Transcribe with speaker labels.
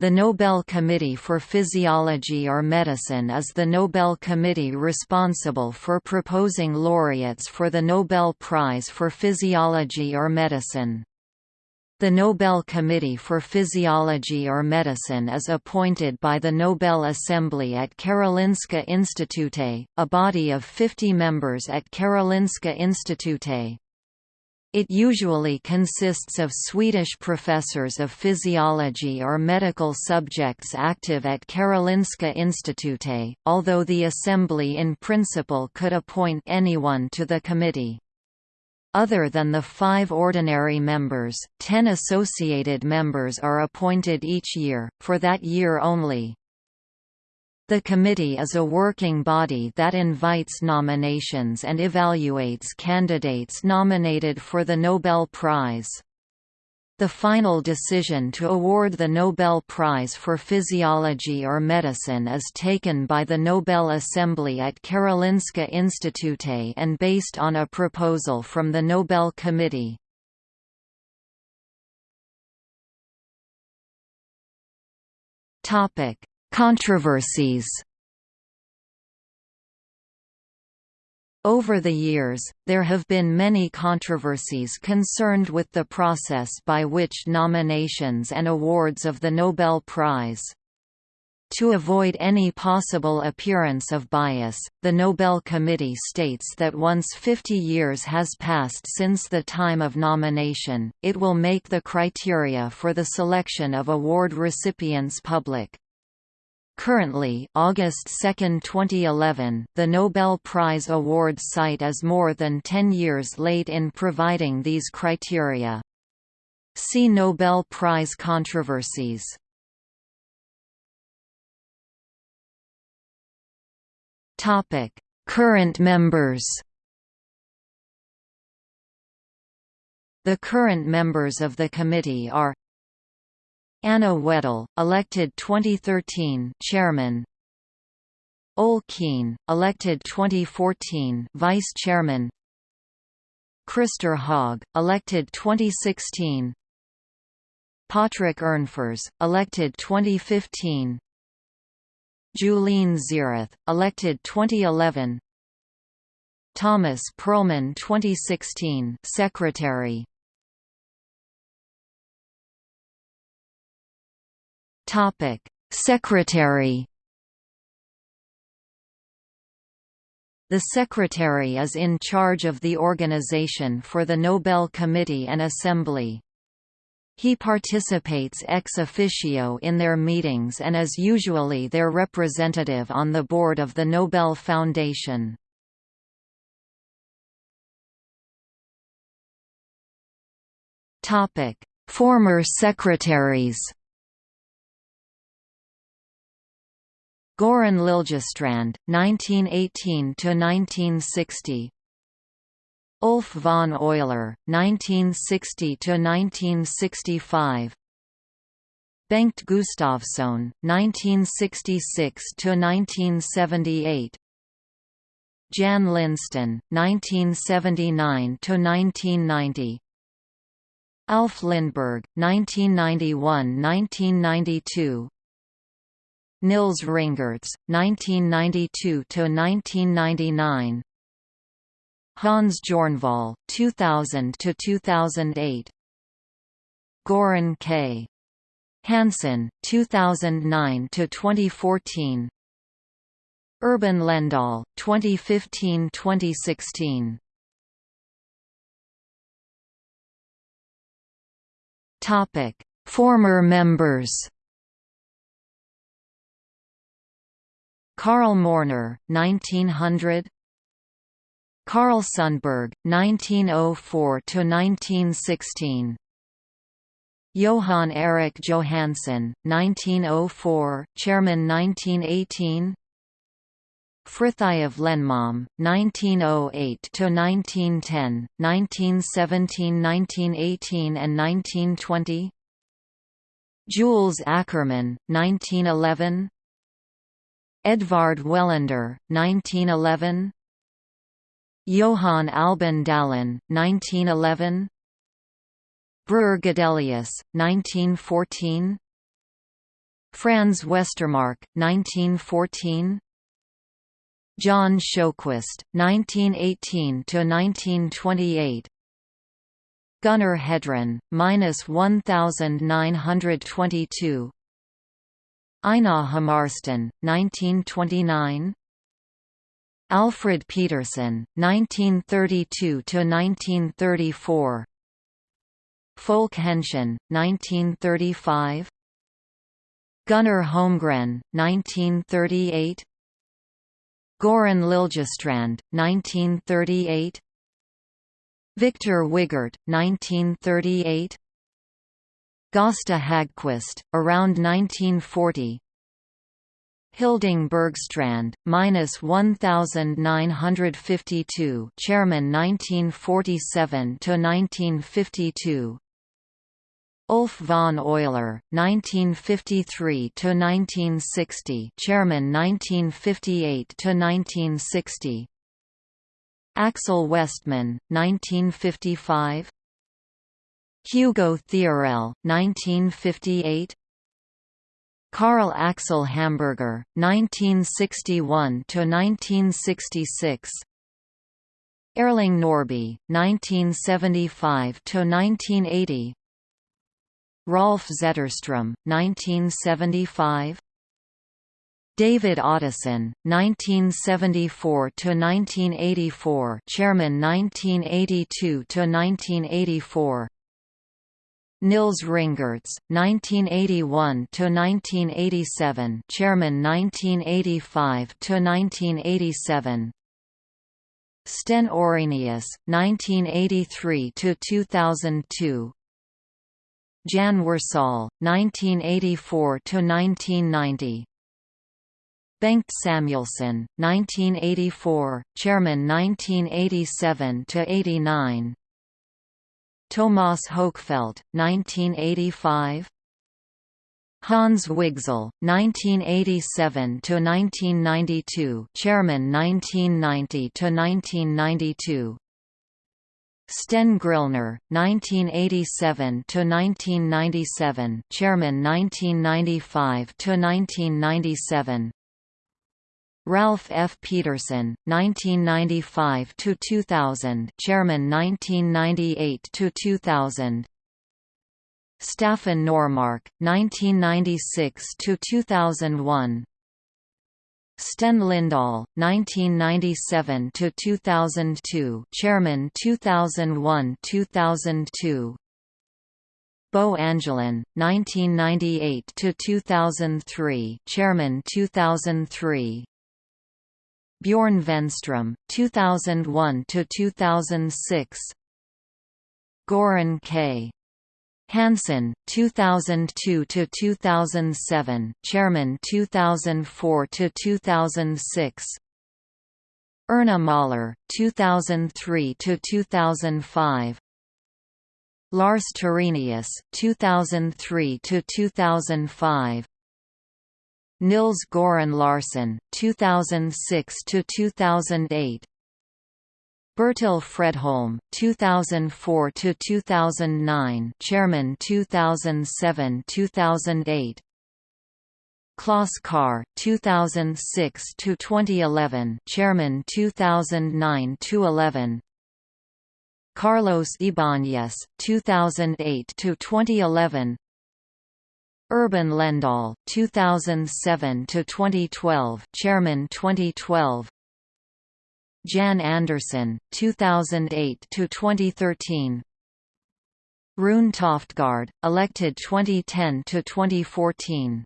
Speaker 1: The Nobel Committee for Physiology or Medicine is the Nobel Committee responsible for proposing laureates for the Nobel Prize for Physiology or Medicine. The Nobel Committee for Physiology or Medicine is appointed by the Nobel Assembly at Karolinska Institute, a body of 50 members at Karolinska Institute. It usually consists of Swedish professors of physiology or medical subjects active at Karolinska Institute, although the Assembly in principle could appoint anyone to the committee. Other than the five ordinary members, ten associated members are appointed each year, for that year only. The committee is a working body that invites nominations and evaluates candidates nominated for the Nobel Prize. The final decision to award the Nobel Prize for Physiology or Medicine is taken by the Nobel Assembly at Karolinska Institute and based on a proposal from the Nobel Committee. Topic: Controversies Over the years, there have been many controversies concerned with the process by which nominations and awards of the Nobel Prize. To avoid any possible appearance of bias, the Nobel Committee states that once 50 years has passed since the time of nomination, it will make the criteria for the selection of award recipients public. Currently August 2, 2011, the Nobel Prize Awards site is more than 10 years late in providing these criteria. See Nobel Prize controversies. Topic: Current members The current members of the committee are Anna Wedell, elected 2013 chairman. Ole Kiehn, elected 2014 vice chairman. Christer Haag, elected 2016. Patrick Ernfors, elected 2015. Juleen Zierath, elected 2011. Thomas Perlmann 2016 secretary Topic: Secretary. The Secretary is in charge of the organization for the Nobel Committee and Assembly. He participates ex officio in their meetings and is usually their representative on the board of the Nobel Foundation. Former secretaries Goran Liljestrand, 1918–1960 Ulf von Euler, 1960–1965 Bengt Gustafsson, 1966–1978 Jan Lindsten, 1979–1990 Alf Lindberg, 1991–1992 Nils Ringertz, 1992–1999 Hans Jornvall, 2000–2008 Goran K. Hansson, 2009–2014 Urban Lendahl, 2015–2016 Topic: Former members. Karl Morner, 1900 Karl Sundberg, 1904–1916 Johan Erik Johansson, 1904, Chairman 1918 Frithiof Lennmalm, 1908–1910, 1917–1918 and 1920 Jules Ackermann, 1911 Edvard Welander, 1911 Johan Albin Dahlen, 1911 Breur Gadelius, 1914 Franz Westermarck, 1914 John Sjoquist, 1918–1928 Gunnar Hedren, minus 1922 Einar Hammarsten, 1929 Alfred Peterson, 1932–1934 Folke Henschen, 1935 Gunnar Holmgren, 1938 Goran Liljestrand, 1938 Victor Wigert, 1938 Gosta Hagquist, around 1940 Hilding Bergstrand, minus 1952, Chairman 1947 to 1952. Ulf von Euler, 1953 to 1960, Chairman 1958 to 1960. Axel Westman, 1955. Hugo Theorell, 1958. Karl Axel Hamberger, 1961 to 1966. Erling Norrby, 1975 to 1980. Rolf Zetterström, 1975 David Ottosson, 1974–1984 Chairman 1982–1984 Nils Ringertz, 1981–1987 Chairman 1985–1987 Sten Orrenius, 1983–2002 Jan Wersäll, 1984–1990 Bengt Samuelsson, 1984, Chairman 1987–89 Tomas Hökfelt, 1985 Hans Wigzell, 1987 to 1992, Chairman 1990 to 1992. Sten Grillner, 1987 to 1997, Chairman 1995–1997 Ralph F. Peterson, 1995–2000 Chairman 1998–2000 Staffan Normark, 1996–2001 Sten Lindahl, 1997–2002 Chairman 2001–2002 Bo Angelin, 1998–2003 Chairman 2003 Bjorn Vennström, 2001 to 2006. Goran K. Hansson, 2002 to 2007, Chairman 2004 to 2006. Erna Mahler, 2003 to 2005. Lars Terenius, 2003 to 2005. Nils Goran Larsson, 2006 to 2008. Bertil Fredholm, 2004 to 2009, Chairman 2007-2008. Klaus Carr, 2006 to 2011, Chairman 2009 to 11. Carlos Ibanez, 2008 to 2011. Urban Lendahl, 2007 to 2012, Chairman 2012. Jan Andersson, 2008–2013 Rune Toftgard, elected 2010–2014